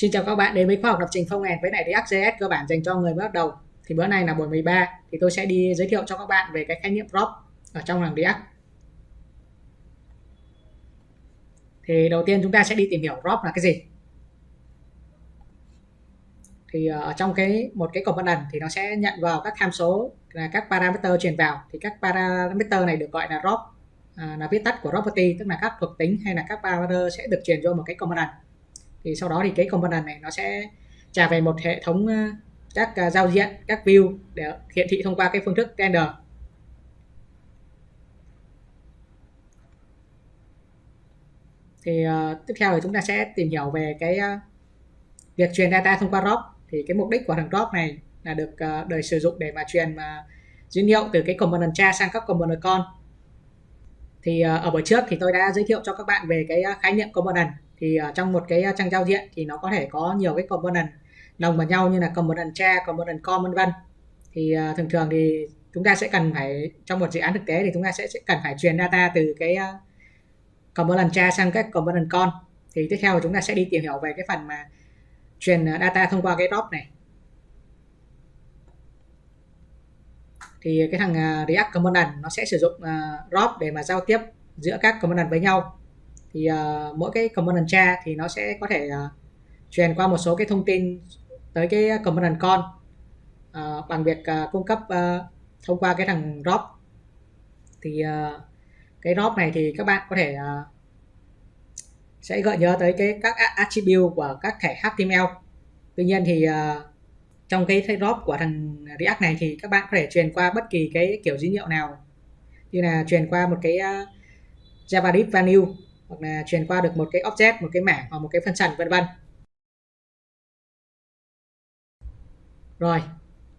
Xin chào các bạn đến với khoa học lập trình phong end với lại React.js cơ bản dành cho người mới bắt đầu. Thì bữa nay là buổi 13 thì tôi sẽ đi giới thiệu cho các bạn về cái khái niệm prop ở trong làng React. Thì đầu tiên chúng ta sẽ đi tìm hiểu prop là cái gì. Thì ờ, ở trong cái một cái component thì nó sẽ nhận vào các tham số là các parameter truyền vào thì các parameter này được gọi là prop à, là viết tắt của property tức là các thuộc tính hay là các parameter sẽ được truyền vô một cái component thì sau đó thì cái component này nó sẽ trả về một hệ thống ờ, các ờ, giao diện các view để hiển thị thông qua cái phương thức render. Thì uh, tiếp theo thì chúng ta sẽ tìm hiểu về cái uh, việc truyền data thông qua drop. Thì cái mục đích của thằng drop này là được uh, đời sử dụng để mà truyền uh, dữ liệu từ cái component cha sang các component con. Thì uh, ở buổi trước thì tôi đã giới thiệu cho các bạn về cái uh, khái niệm component thì ở trong một cái à, trang giao diện thì nó có thể có nhiều cái component đồng vào nhau như là component tre, component com vân vân. Thì uh, thường thường thì chúng ta sẽ cần phải trong một dự án thực tế thì chúng ta sẽ, sẽ cần phải truyền data từ cái uh, component tre sang các component con. Thì tiếp theo chúng ta sẽ đi tìm hiểu về cái phần mà truyền data thông qua cái drop này. Thì cái thằng React Component nó sẽ sử dụng uh, drop để mà giao tiếp giữa các component với nhau thì uh, mỗi cái component cha thì nó sẽ có thể uh, truyền qua một số cái thông tin tới cái component con. Uh, bằng việc uh, cung cấp uh, thông qua cái thằng drop thì uh, cái drop này thì các bạn có thể uh, sẽ gợi nhớ tới cái các attribute của các thẻ HTML tuy nhiên thì uh, trong cái drop của thằng React này thì các bạn có thể truyền qua bất kỳ cái kiểu dữ liệu nào. Như là truyền qua một cái uh, JavaScript value hoặc là truyền qua được một cái object một cái mảng hoặc một cái function vân vân. Rồi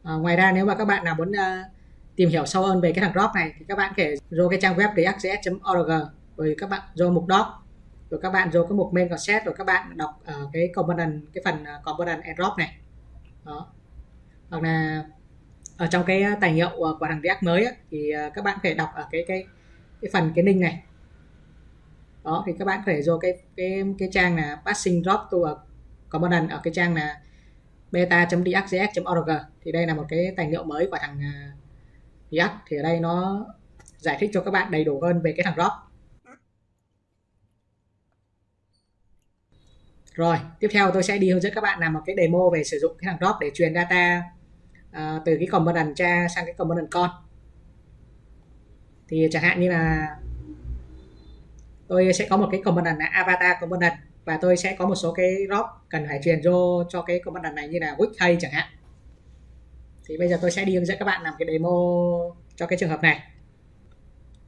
à, ngoài ra nếu mà các bạn nào muốn uh, tìm hiểu sâu hơn về cái thằng drop này thì các bạn có thể vô cái trang web react.js.org rồi các bạn vô mục drop rồi các bạn vô cái mục main concept rồi các bạn đọc ở uh, cái component cái phần uh, component and drop này. Đó. Hoặc là ở trong cái tài liệu của thằng React mới ấy, thì các bạn có thể đọc ở cái cái cái phần cái link này đó thì các bạn có thể vô cái cái cái trang là passing drop to a component ở cái trang là beta.react.js.org thì đây là một cái tài liệu mới của thằng à, React thì ở đây nó giải thích cho các bạn đầy đủ hơn về cái thằng drop. Rồi tiếp theo tôi sẽ đi hướng dẫn các bạn làm một cái demo về sử dụng cái thằng drop để truyền data uh, từ cái component cha sang cái component con. Thì chẳng hạn như là tôi sẽ có một cái component là avatar component và tôi sẽ có một số cái drop cần phải truyền vô cho cái component này như là wick hay chẳng hạn. Thì bây giờ tôi sẽ đi hướng dẫn các bạn làm cái demo cho cái trường hợp này.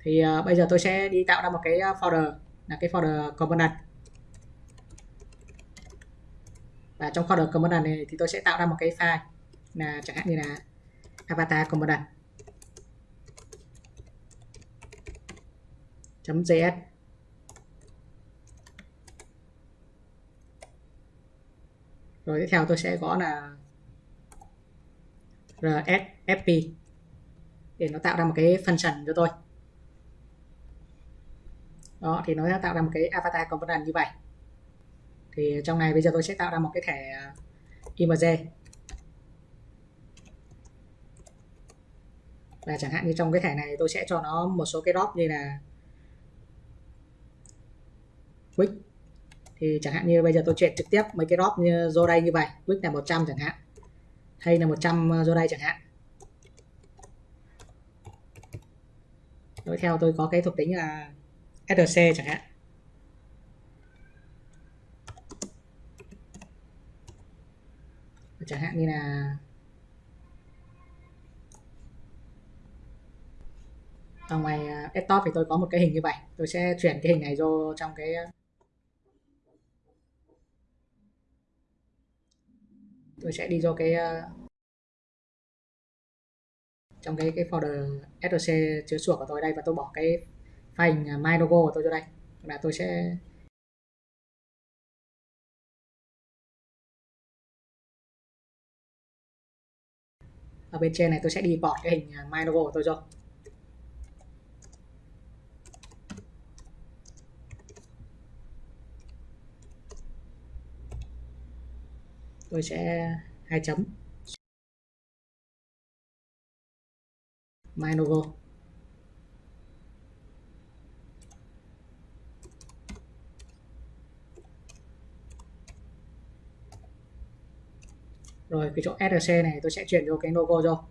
Thì uh, bây giờ tôi sẽ đi tạo ra một cái ờ, folder là cái folder component. Và trong folder component này thì tôi sẽ tạo ra một cái file là chẳng hạn như là avatar component .js rồi tiếp theo tôi sẽ gõ là rsfp để nó tạo ra một cái function cho tôi. Đó, thì nó sẽ tạo ra một cái avatar component như vậy. Thì trong này bây giờ tôi sẽ tạo ra một cái thẻ à, img image và chẳng hạn như trong cái thẻ này tôi sẽ cho nó một số cái drop như là quick thì chẳng hạn như bây giờ tôi chuyển trực tiếp mấy cái drop như do đây như vậy width là 100 chẳng hạn. Hay là 100 do đây chẳng hạn. Đối theo tôi có cái thuộc tính là src chẳng hạn. Chẳng hạn như là ở ngoài ờ, desktop thì tôi có một cái hình như vậy. Tôi sẽ chuyển cái hình này vô trong cái ờ, tôi sẽ đi vô cái ờ, trong cái cái folder src chứa chuột của tôi đây và tôi bỏ cái file hình ờ, my logo của tôi vô đây. Là tôi sẽ ở bên trên này tôi sẽ đi bỏ cái hình ờ, my logo của tôi vô tôi sẽ hai chấm. My logo rồi, cái chỗ src này tôi sẽ chuyển vô cái logo vô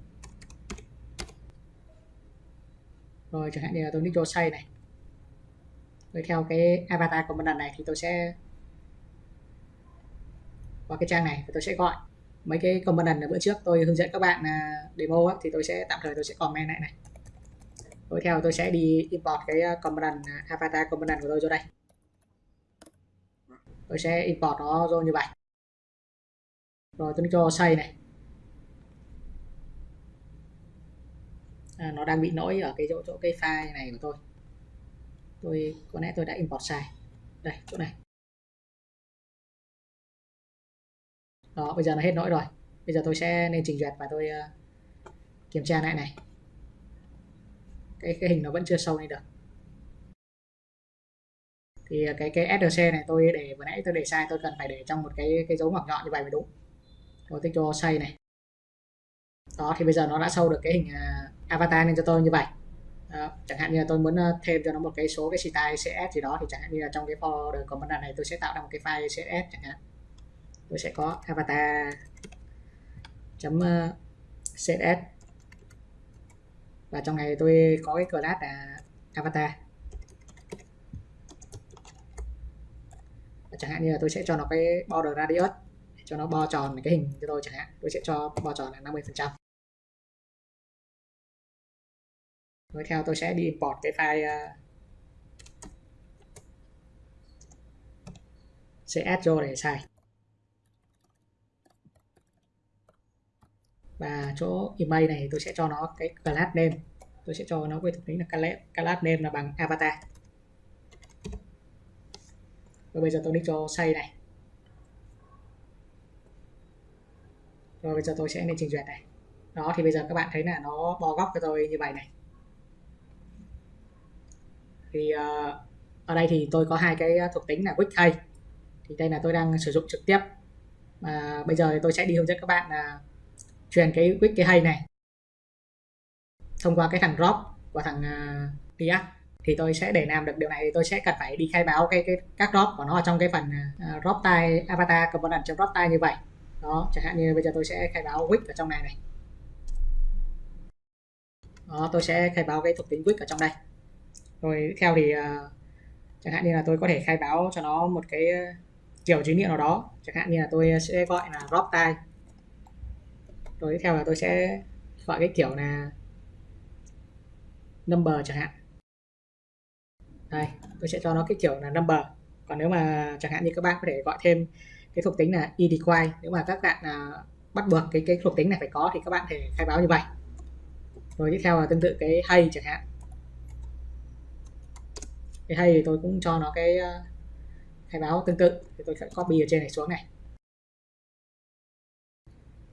rồi, chẳng hạn như là tôi nick vô say này. Rồi theo cái avatar của component này thì tôi sẽ qua cái trang này và tôi sẽ gọi. Mấy cái component ở bữa trước tôi hướng dẫn các bạn à, demo ấy, thì tôi sẽ tạm thời tôi sẽ comment lại này. Tiếp theo tôi sẽ đi import cái à, component à, avatar component của tôi vô đây. Tôi sẽ import nó vô như vậy. Rồi tôi cho xây này. À, nó đang bị lỗi ở cái chỗ chỗ cái file này của tôi. Tôi có lẽ tôi đã import sai. Đây chỗ này. Đó bây giờ nó hết lỗi rồi. Bây giờ tôi sẽ nên trình duyệt và tôi uh, kiểm tra lại này. Cái cái hình nó vẫn chưa sâu lên được. Thì ờ, cái cái src này tôi để vừa nãy tôi để sai tôi cần phải để trong một cái cái dấu ngoặc nhọn như vậy mới đúng. Tôi tôi cho xây này. Đó thì bây giờ nó đã sâu được cái hình uh, avatar lên cho tôi như vậy. Đó. chẳng hạn như là tôi muốn thêm cho nó một cái số cái style cs gì đó thì chẳng hạn như là trong cái folder của vấn đề này tôi sẽ tạo ra một cái file cs chẳng hạn tôi sẽ có avatar chấm ờ, css và trong này tôi có cái class là avatar. Và chẳng hạn như là tôi sẽ cho nó cái border radius cho nó bo tròn cái hình cho tôi chẳng hạn. Tôi sẽ cho bo tròn là 50 phần trăm. Tiếp theo tôi sẽ đi import cái file ờ, uh, cs vô để xài. Và chỗ email này tôi sẽ cho nó cái class name. Tôi sẽ cho nó với thuộc tính là class name là bằng avatar. Và bây giờ tôi đi cho xây này. Rồi bây giờ tôi sẽ lên trình duyệt này. Đó thì bây giờ các bạn thấy là nó bo góc cho tôi như vậy này. Thì uh, ở đây thì tôi có hai cái thuộc tính là quick hay thì đây là tôi đang sử dụng trực tiếp. Mà bây giờ thì tôi sẽ đi hướng dẫn các bạn là truyền cái quick cái hay này. Thông qua cái thằng drop và thằng à, uh, react thì tôi sẽ để làm được điều này thì tôi sẽ cần phải đi khai báo cái, cái các drop của nó ở trong cái phần à, à, uh, drop tile avatar component trong drop tile như vậy. Đó chẳng hạn như bây giờ tôi sẽ khai báo quick ở trong này này. Đó tôi sẽ khai báo cái thuộc tính quick ở trong đây. Rồi theo thì uh, chẳng hạn như là tôi có thể khai báo cho nó một cái kiểu dữ liệu nào đó. Chẳng hạn như là tôi sẽ gọi là drop tile rồi tiếp theo là tôi sẽ gọi cái kiểu là number chẳng hạn. Đây tôi sẽ cho nó cái kiểu là number. Còn nếu mà chẳng hạn như các bạn có thể gọi thêm cái thuộc tính là eDequire nếu mà các bạn à, bắt buộc cái cái thuộc tính này phải có thì các bạn thể khai báo như vậy. Rồi tiếp theo là tương tự cái hay chẳng hạn. Cái hay thì tôi cũng cho nó cái uh, khai báo tương tự. Thì tôi sẽ copy ở trên này xuống này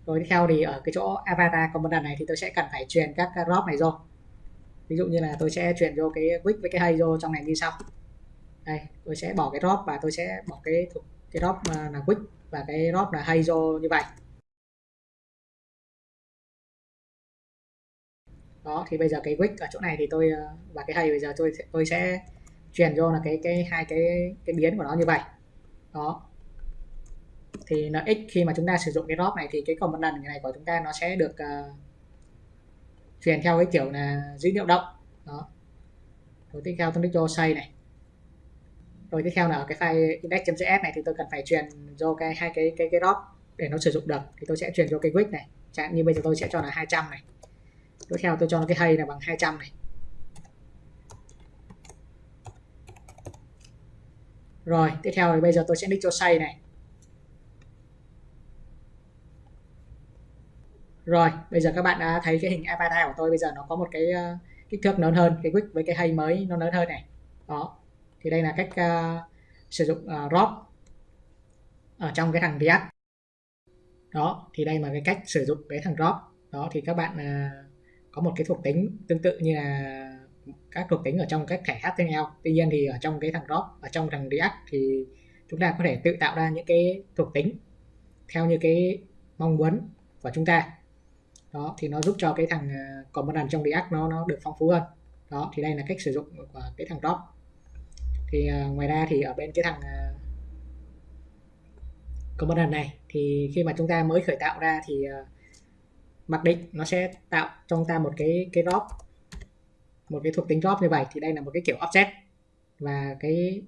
rồi tiếp theo thì ở cái chỗ avatar component này thì tôi sẽ cần phải truyền các drop này vô ví dụ như là tôi sẽ truyền vô cái quick với cái hay vô trong này như sau. Đây, tôi sẽ bỏ cái drop và tôi sẽ bỏ cái thuộc, cái drop ờ, là quick và cái drop là hay vô như vậy. Đó, thì bây giờ cái quick ở chỗ này thì tôi ờ, và cái hay bây giờ tôi tôi sẽ truyền vô là cái cái hai cái cái biến của nó như vậy. Đó thì nó x khi mà chúng ta sử dụng cái drop này thì cái còn một lần này của chúng ta nó sẽ được uh, truyền theo cái kiểu là dữ liệu động. Đó. Rồi tiếp theo tôi click cho say này. Rồi tiếp theo là ở cái file index.js này thì tôi cần phải truyền vô cái hai cái cái cái drop để nó sử dụng được. Thì tôi sẽ truyền vô cái quick này. Chẳng như bây giờ tôi sẽ cho là 200 này. Tiếp theo tôi cho nó cái hay là bằng 200 này. Rồi tiếp theo thì bây giờ tôi sẽ nick cho say này. Rồi bây giờ các bạn đã thấy cái hình avatar của tôi bây giờ nó có một cái uh, kích thước lớn hơn cái quick với cái hay mới nó lớn hơn này. Đó thì đây là cách uh, sử dụng ờ, uh, drop ở trong cái thằng React. Đó thì đây là cái cách sử dụng cái thằng drop đó thì các bạn uh, có một cái thuộc tính tương tự như là các thuộc tính ở trong các thẻ HTML tuy nhiên thì ở trong cái thằng drop ở trong thằng React thì chúng ta có thể tự tạo ra những cái thuộc tính theo như cái mong muốn của chúng ta đó thì nó giúp cho cái thằng uh, component trong React nó nó được phong phú hơn. Đó thì đây là cách sử dụng của cái thằng drop thì uh, ngoài ra thì ở bên cái thằng ờ, uh, component này thì khi mà chúng ta mới khởi tạo ra thì uh, mặc định nó sẽ tạo cho chúng ta một cái cái drop một cái thuộc tính drop như vậy. Thì đây là một cái kiểu offset. Và cái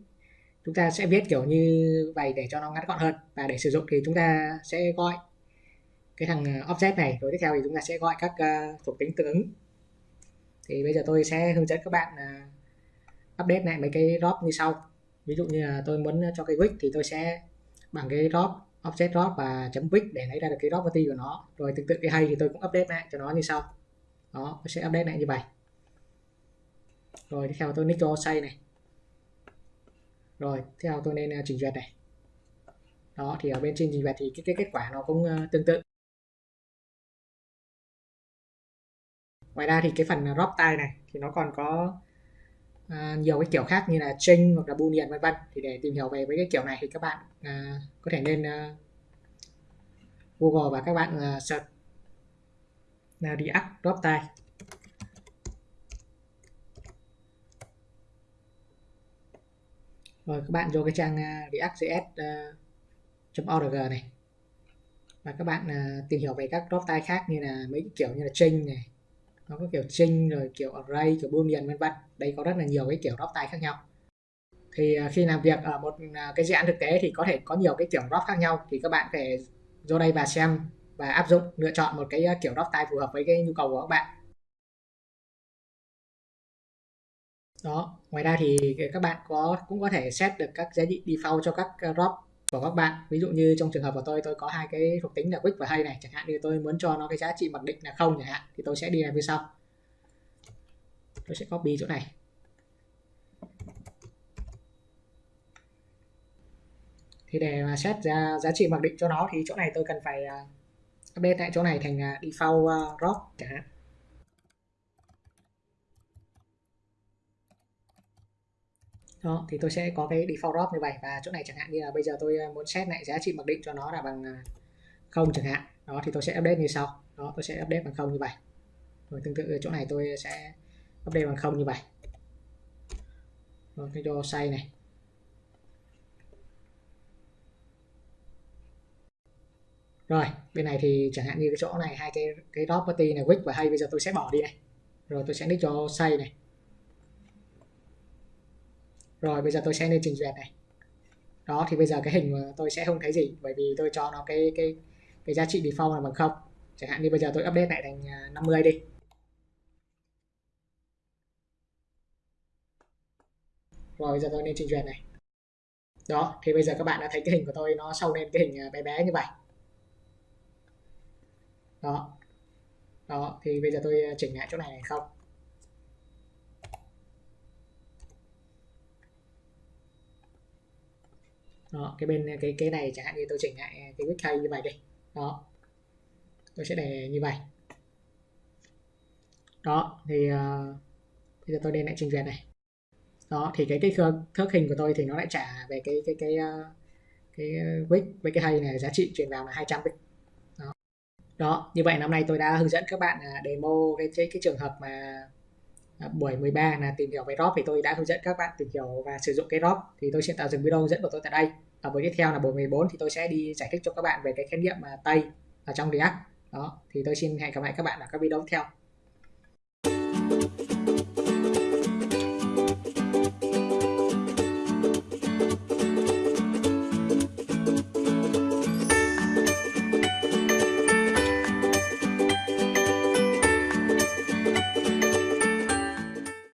chúng ta sẽ viết kiểu như vậy để cho nó ngắn gọn hơn. Và để sử dụng thì chúng ta sẽ gọi cái thằng ờ, object này. Rồi tiếp theo thì chúng ta sẽ gọi các uh, thuộc tính tương ứng. Thì bây giờ tôi sẽ hướng dẫn các bạn uh, update lại mấy cái drop như sau. Ví dụ như là tôi muốn cho cái width thì tôi sẽ bằng cái drop offset drop và chấm width để lấy ra được cái drop property của nó. Rồi tương tự cái hay thì tôi cũng update lại cho nó như sau. Đó tôi sẽ update lại như vậy. Rồi tiếp theo tôi nick cho say này. Rồi theo tôi nên uh, trình duyệt này. Đó thì ở bên trên trình duyệt thì cái, cái kết quả nó cũng uh, tương tự. Ngoài ra thì cái phần drop tay này thì nó còn có uh, nhiều cái kiểu khác như là string hoặc là boolean vân vân. Thì để tìm hiểu về với cái kiểu này thì các bạn uh, có thể nên uh, à, google và các bạn uh, search là react drop tay rồi các bạn vô cái trang uh, react.js.org uh, này. Và các bạn uh, tìm hiểu về các drop tay khác như là mấy kiểu như là string này nó có kiểu string rồi kiểu array, kiểu boolean, vân vân. Đây có rất là nhiều cái kiểu drop type khác nhau. Thì à, khi làm việc ở một à, cái dự án thực tế thì có thể có nhiều cái kiểu drop khác nhau thì các bạn phải vô đây và xem và áp dụng, lựa chọn một cái à, kiểu drop type phù hợp với cái nhu cầu của các bạn. Đó, ngoài ra thì các bạn có, cũng có thể set được các giá trị default cho các drop của các bạn. Ví dụ như trong trường hợp của tôi tôi có hai cái thuộc tính là quick và hay này. Chẳng hạn như tôi muốn cho nó cái giá trị mặc định là không chẳng hạn thì tôi sẽ đi làm như sau. Tôi sẽ copy chỗ này. Thì để mà set ra giá trị mặc định cho nó thì chỗ này tôi cần phải à, update tại chỗ này thành à, default à, uh, drop chẳng hạn. Đó, thì tôi sẽ có cái default drop như vậy và chỗ này chẳng hạn như là bây giờ tôi ờ, muốn set lại giá trị mặc định cho nó là bằng ờ, không chẳng hạn. Đó, thì tôi sẽ update như sau. Đó, tôi sẽ update bằng không như vậy. Rồi tương tự chỗ này tôi sẽ update bằng không như vậy. Rồi, cái cho say này. Rồi, bên này thì chẳng hạn như cái chỗ này, hai cái cái property này width và hay, bây giờ tôi sẽ bỏ đi này rồi, tôi sẽ nick cho say này rồi, bây giờ tôi sẽ lên trình duyệt này. Đó, thì bây giờ cái hình tôi sẽ không thấy gì, bởi vì tôi cho nó cái cái cái giá trị default là bằng không. Chẳng hạn như bây giờ tôi update lại thành à, 50 đi. Rồi, bây giờ tôi lên trình duyệt này. Đó, thì bây giờ các bạn đã thấy cái hình của tôi nó sâu lên cái hình à, bé bé như vậy. Đó. Đó, thì bây giờ tôi à, chỉnh lại chỗ này này không? Đó, cái bên cái cái này chẳng hạn như tôi chỉnh lại cái width hay như vậy đi. Đó tôi sẽ để như vậy. Đó thì uh, bây giờ tôi lên lại trình duyệt này. Đó thì cái cái thước hình của tôi thì nó lại trả về cái cái cái uh, cái ờ, width với cái hay này giá trị truyền vào là 200 bit đó. đó như vậy năm nay tôi đã hướng dẫn các bạn à, demo cái, cái cái trường hợp mà À, buổi 13 là tìm hiểu về drop thì tôi đã hướng dẫn các bạn tìm hiểu và sử dụng cái drop thì tôi sẽ tạo dừng video hướng dẫn của tôi tại đây. Ở buổi tiếp theo là buổi 14 thì tôi sẽ đi giải thích cho các bạn về cái khái niệm mà tây ở trong React. Đó, thì tôi xin hẹn gặp lại các bạn ở các video tiếp theo.